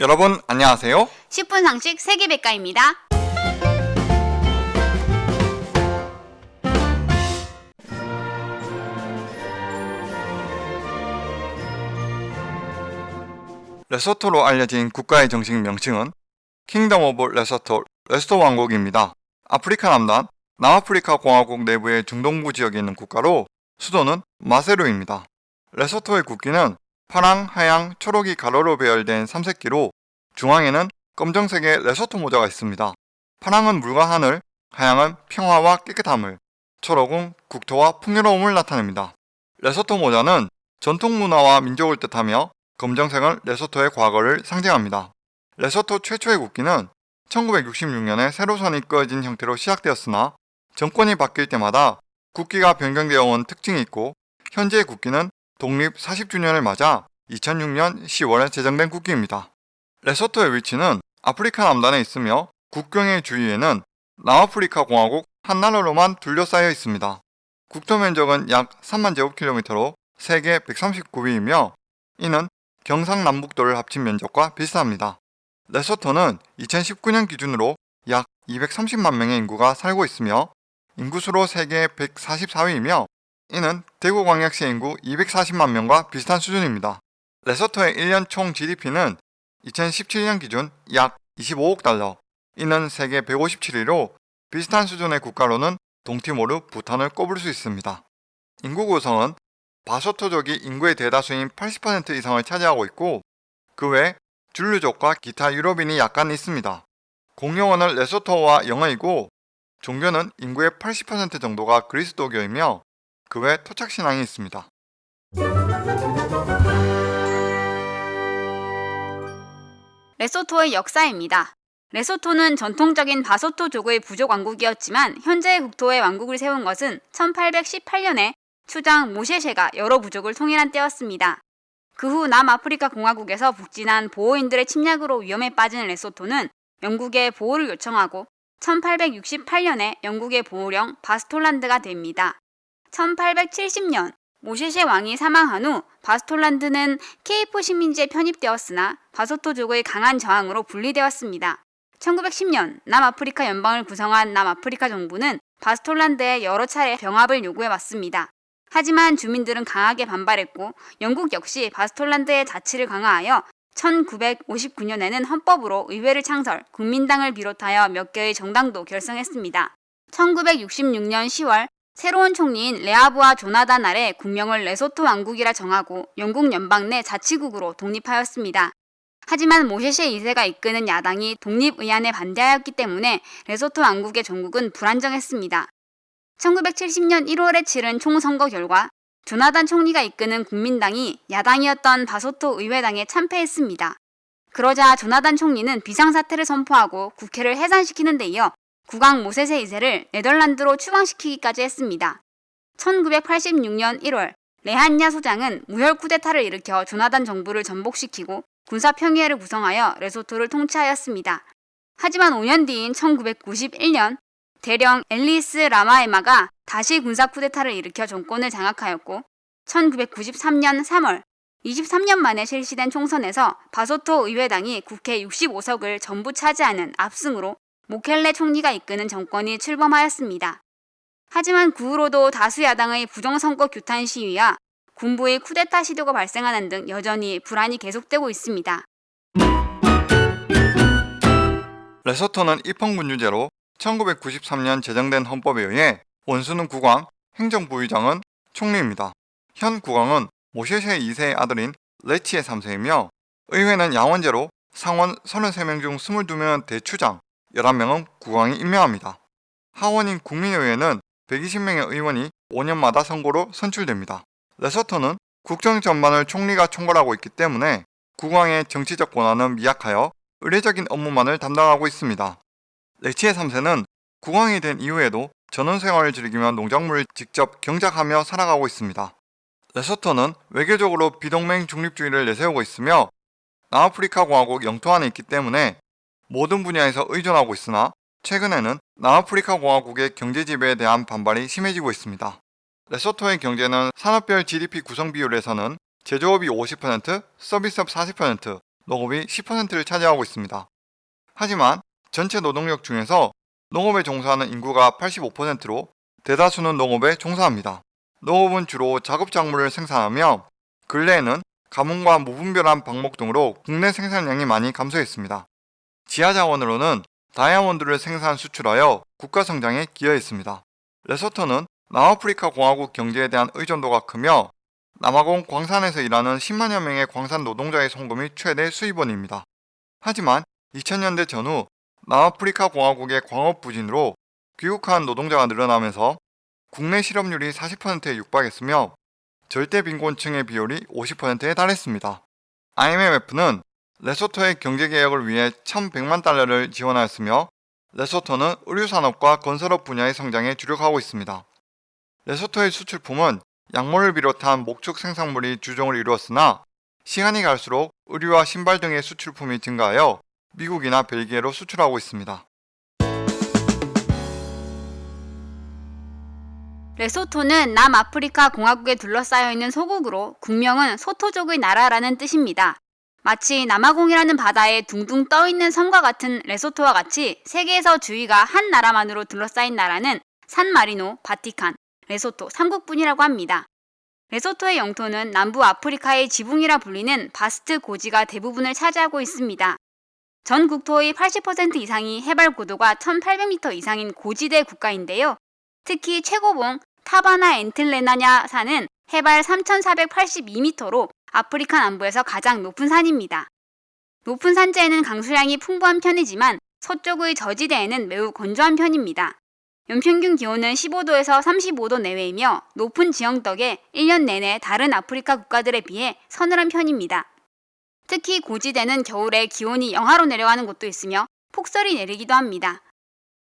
여러분 안녕하세요. 10분 상식 세계백과입니다. 레소토로 알려진 국가의 정식 명칭은 Kingdom of Lesotho, 레소토 왕국입니다. 아프리카 남단, 남아프리카 공화국 내부의 중동부 지역에 있는 국가로 수도는 마세루입니다. 레소토의 국기는 파랑, 하양, 초록이 가로로 배열된 삼색기로 중앙에는 검정색의 레소토 모자가 있습니다. 파랑은 물과 하늘, 하양은 평화와 깨끗함을, 초록은 국토와 풍요로움을 나타냅니다. 레소토 모자는 전통 문화와 민족을 뜻하며 검정색은 레소토의 과거를 상징합니다. 레소토 최초의 국기는 1966년에 세로선이 그어진 형태로 시작되었으나 정권이 바뀔 때마다 국기가 변경되어 온 특징이 있고 현재의 국기는 독립 40주년을 맞아 2006년 10월에 제정된 국기입니다. 레소토의 위치는 아프리카 남단에 있으며 국경의 주위에는 남아프리카 공화국 한 나라로만 둘러싸여 있습니다. 국토 면적은 약 3만 제곱킬로미터로 세계 139위이며 이는 경상남북도를 합친 면적과 비슷합니다. 레소토는 2019년 기준으로 약 230만 명의 인구가 살고 있으며 인구수로 세계 144위이며 이는 대구광역시 인구 240만 명과 비슷한 수준입니다. 레소토의 1년 총 GDP는 2017년 기준 약 25억 달러, 이는 세계 157위로 비슷한 수준의 국가로는 동티모르, 부탄을 꼽을 수 있습니다. 인구 구성은 바소토족이 인구의 대다수인 80% 이상을 차지하고 있고 그 외 줄루족과 기타 유럽인이 약간 있습니다. 공용어는 레소토어와 영어이고 종교는 인구의 80% 정도가 그리스도교이며 그 외 토착신앙이 있습니다. 레소토의 역사입니다. 레소토는 전통적인 바소토족의 부족 왕국이었지만 현재의 국토에 왕국을 세운 것은 1818년에 추장 모셰셰가 여러 부족을 통일한 때였습니다. 그 후 남아프리카 공화국에서 북진한 보호인들의 침략으로 위험에 빠진 레소토는 영국의 보호를 요청하고 1868년에 영국의 보호령 바스톨란드가 됩니다. 1870년 모셰셰 왕이 사망한 후 바스톨란드는 케이프 식민지에 편입되었으나 바소토족의 강한 저항으로 분리되었습니다. 1910년 남아프리카 연방을 구성한 남아프리카 정부는 바스톨란드에 여러 차례 병합을 요구해 왔습니다. 하지만 주민들은 강하게 반발했고 영국 역시 바스톨란드의 자치를 강화하여 1959년에는 헌법으로 의회를 창설, 국민당을 비롯하여 몇 개의 정당도 결성했습니다. 1966년 10월 새로운 총리인 레아브와 조나단 아래 국명을 레소토 왕국이라 정하고 영국 연방 내 자치국으로 독립하였습니다. 하지만 모셰셰 2세가 이끄는 야당이 독립의안에 반대하였기 때문에 레소토 왕국의 종국은 불안정했습니다. 1970년 1월에 치른 총선거 결과 조나단 총리가 이끄는 국민당이 야당이었던 바소토 의회당에 참패했습니다. 그러자 조나단 총리는 비상사태를 선포하고 국회를 해산시키는 데 이어 국왕 모세세 2세를 네덜란드로 추방시키기까지 했습니다. 1986년 1월 레한야 소장은 무혈 쿠데타를 일으켜 조나단 정부를 전복시키고 군사 평의회를 구성하여 레소토를 통치하였습니다. 하지만 5년 뒤인 1991년 대령 앨리스 라마에마가 다시 군사 쿠데타를 일으켜 정권을 장악하였고 1993년 3월 23년 만에 실시된 총선에서 바소토 의회당이 국회 65석을 전부 차지하는 압승으로 모켈레 총리가 이끄는 정권이 출범하였습니다. 하지만 그 후로도 다수 야당의 부정선거 규탄 시위와 군부의 쿠데타 시도가 발생하는 등 여전히 불안이 계속되고 있습니다. 레소토는 입헌군주제로 1993년 제정된 헌법에 의해 원수는 국왕, 행정부의장은 총리입니다. 현 국왕은 모셰셰 2세의 아들인 레치의 3세이며 의회는 양원제로 상원 33명 중 22명은 대추장, 11명은 국왕이 임명합니다. 하원인 국민의회는 120명의 의원이 5년마다 선거로 선출됩니다. 레소토는 국정 전반을 총리가 총괄하고 있기 때문에 국왕의 정치적 권한은 미약하여 의례적인 업무만을 담당하고 있습니다. 레치의 3세는 국왕이 된 이후에도 전원생활을 즐기며 농작물을 직접 경작하며 살아가고 있습니다. 레소토는 외교적으로 비동맹 중립주의를 내세우고 있으며 남아프리카 공화국 영토 안에 있기 때문에 모든 분야에서 의존하고 있으나 최근에는 남아프리카 공화국의 경제 지배에 대한 반발이 심해지고 있습니다. 레소토의 경제는 산업별 GDP 구성 비율에서는 제조업이 50%, 서비스업 40%, 농업이 10%를 차지하고 있습니다. 하지만 전체 노동력 중에서 농업에 종사하는 인구가 85%로 대다수는 농업에 종사합니다. 농업은 주로 작업작물을 생산하며 근래에는 가뭄과 무분별한 방목 등으로 국내 생산량이 많이 감소했습니다. 지하자원으로는 다이아몬드를 생산 수출하여 국가 성장에 기여했습니다. 레소토는 남아프리카 공화국 경제에 대한 의존도가 크며 남아공 광산에서 일하는 10만여 명의 광산 노동자의 송금이 최대 수입원입니다. 하지만 2000년대 전후 남아프리카 공화국의 광업 부진으로 귀국한 노동자가 늘어나면서 국내 실업률이 40%에 육박했으며 절대 빈곤층의 비율이 50%에 달했습니다. IMF는 레소토의 경제개혁을 위해 1100만 달러를 지원하였으며 레소토는 의류산업과 건설업 분야의 성장에 주력하고 있습니다. 레소토의 수출품은 약물을 비롯한 목축 생산물이 주종을 이루었으나 시간이 갈수록 의류와 신발 등의 수출품이 증가하여 미국이나 벨기에로 수출하고 있습니다. 레소토는 남아프리카 공화국에 둘러싸여 있는 소국으로 국명은 소토족의 나라라는 뜻입니다. 마치 남아공이라는 바다에 둥둥 떠 있는 섬과 같은 레소토와 같이 세계에서 주위가 한 나라만으로 둘러싸인 나라는 산마리노, 바티칸, 레소토 3국뿐이라고 합니다. 레소토의 영토는 남부 아프리카의 지붕이라 불리는 바스트 고지가 대부분을 차지하고 있습니다. 전 국토의 80% 이상이 해발 고도가 1800m 이상인 고지대 국가인데요. 특히 최고봉 타바나 엔틀레나냐 산은 해발 3482m로 아프리카 남부에서 가장 높은 산입니다. 높은 산지에는 강수량이 풍부한 편이지만 서쪽의 저지대에는 매우 건조한 편입니다. 연평균 기온은 15도에서 35도 내외이며 높은 지형 덕에 1년 내내 다른 아프리카 국가들에 비해 서늘한 편입니다. 특히 고지대는 겨울에 기온이 영하로 내려가는 곳도 있으며 폭설이 내리기도 합니다.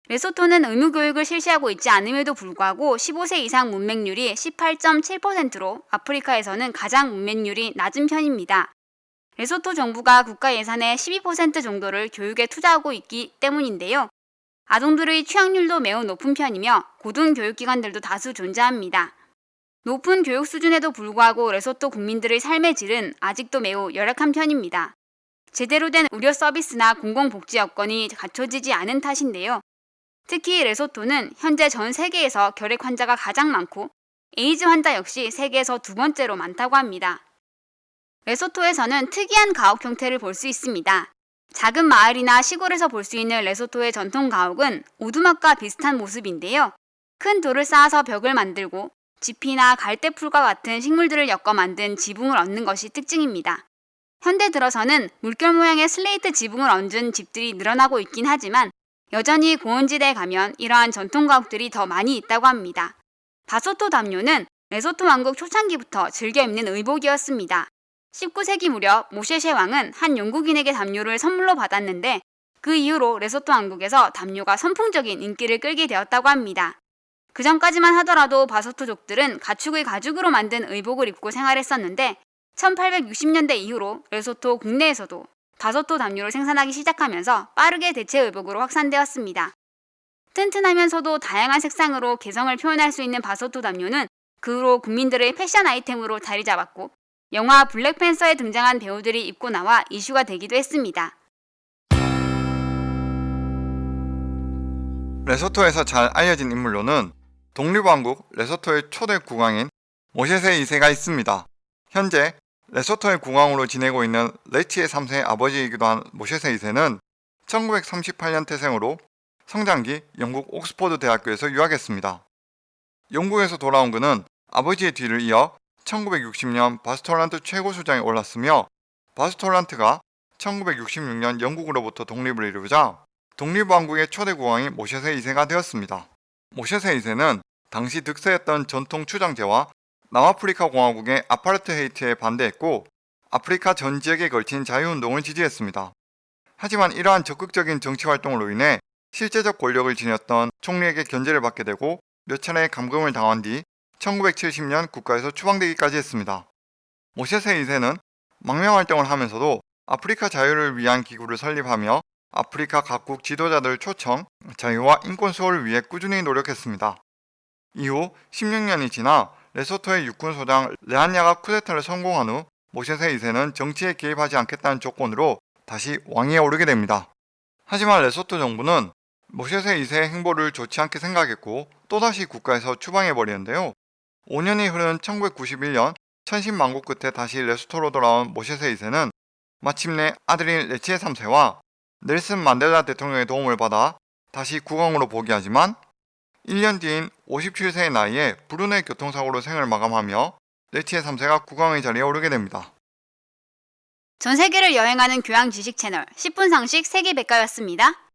레소토는 의무교육을 실시하고 있지 않음에도 불구하고 15세 이상 문맹률이 18.7%로 아프리카에서는 가장 문맹률이 낮은 편입니다. 레소토 정부가 국가 예산의 12% 정도를 교육에 투자하고 있기 때문인데요. 아동들의 취학률도 매우 높은 편이며 고등교육기관들도 다수 존재합니다. 높은 교육 수준에도 불구하고 레소토 국민들의 삶의 질은 아직도 매우 열악한 편입니다. 제대로 된 의료 서비스나 공공복지 여건이 갖춰지지 않은 탓인데요. 특히 레소토는 현재 전 세계에서 결핵 환자가 가장 많고 에이즈 환자 역시 세계에서 두 번째로 많다고 합니다. 레소토에서는 특이한 가옥 형태를 볼 수 있습니다. 작은 마을이나 시골에서 볼 수 있는 레소토의 전통 가옥은 오두막과 비슷한 모습인데요. 큰 돌을 쌓아서 벽을 만들고 짚이나 갈대풀과 같은 식물들을 엮어 만든 지붕을 얹는 것이 특징입니다. 현대 들어서는 물결 모양의 슬레이트 지붕을 얹은 집들이 늘어나고 있긴 하지만 여전히 고원지대에 가면 이러한 전통 가옥들이 더 많이 있다고 합니다. 바소토 담요는 레소토 왕국 초창기부터 즐겨 입는 의복이었습니다. 19세기 무렵 모셰셰 왕은 한 영국인에게 담요를 선물로 받았는데 그 이후로 레소토 왕국에서 담요가 선풍적인 인기를 끌게 되었다고 합니다. 그 전까지만 하더라도 바소토족들은 가축의 가죽으로 만든 의복을 입고 생활했었는데 1860년대 이후로 레소토 국내에서도 바소토 담요를 생산하기 시작하면서 빠르게 대체 의복으로 확산되었습니다. 튼튼하면서도 다양한 색상으로 개성을 표현할 수 있는 바소토 담요는 그 후로 국민들의 패션 아이템으로 자리 잡았고 영화 블랙팬서에 등장한 배우들이 입고 나와 이슈가 되기도 했습니다. 레소토에서 잘 알려진 인물로는 독립왕국 레소토의 초대 국왕인 모셰세 2세가 있습니다. 현재 레소토의 국왕으로 지내고 있는 레치의 3세의 아버지이기도 한 모셰세 2세는 1938년 태생으로 성장기 영국 옥스퍼드 대학교에서 유학했습니다. 영국에서 돌아온 그는 아버지의 뒤를 이어 1960년 바스톨란트 최고수장에 올랐으며 바스톨란트가 1966년 영국으로부터 독립을 이루자 독립왕국의 초대 국왕이 모셰세 2세가 되었습니다. 모셰세 2세는 당시 득세했던 전통 추장제와 남아프리카 공화국의 아파르트헤이트에 반대했고 아프리카 전 지역에 걸친 자유운동을 지지했습니다. 하지만 이러한 적극적인 정치 활동으로 인해 실제적 권력을 지녔던 총리에게 견제를 받게 되고 몇 차례 감금을 당한 뒤 1970년 국가에서 추방되기까지 했습니다. 모셰세 2세는 망명활동을 하면서도 아프리카 자유를 위한 기구를 설립하며 아프리카 각국 지도자들 초청, 자유와 인권 수호를 위해 꾸준히 노력했습니다. 이후 16년이 지나 레소토의 육군 소장 레한야가 쿠데타를 성공한 후 모셰세 2세는 정치에 개입하지 않겠다는 조건으로 다시 왕위에 오르게 됩니다. 하지만 레소토 정부는 모셰세 2세의 행보를 좋지 않게 생각했고 또다시 국가에서 추방해 버리는데요. 5년이 흐른 1991년 천신만고 끝에 다시 레소토로 돌아온 모셰세 2세는 마침내 아들인 레치에 3세와 넬슨 만델라 대통령의 도움을 받아 다시 국왕으로 복위하지만 1년 뒤인 57세의 나이에 불운의 교통사고로 생을 마감하며 레치에 3세가 국왕의 자리에 오르게 됩니다. 전 세계를 여행하는 교양 지식 채널 10분 상식 세계 백과였습니다.